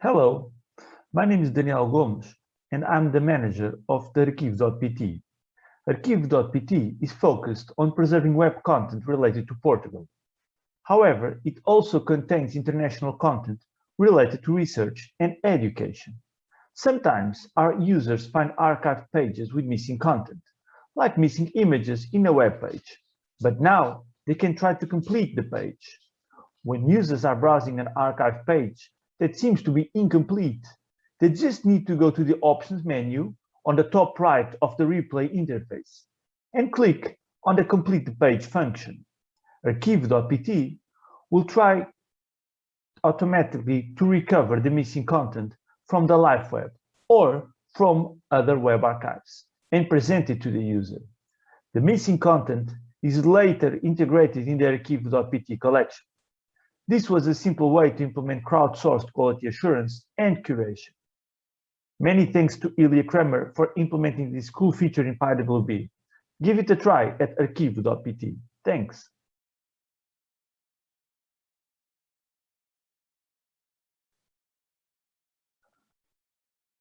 Hello, my name is Daniel Gomes and I'm the manager of the Archive.pt. Arquivo.pt is focused on preserving web content related to Portugal. However, it also contains international content related to research and education. Sometimes our users find archived pages with missing content, like missing images in a web page. But now they can try to complete the page. When users are browsing an archive page, that seems to be incomplete. They just need to go to the options menu on the top right of the replay interface and click on the complete the page function. Arquivo.pt will try automatically to recover the missing content from the live web or from other web archives and present it to the user. The missing content is later integrated in the arquivo.pt collection. This was a simple way to implement crowdsourced quality assurance and curation. Many thanks to Ilya Kreymer for implementing this cool feature in PyWB. Give it a try at arquivo.pt. Thanks.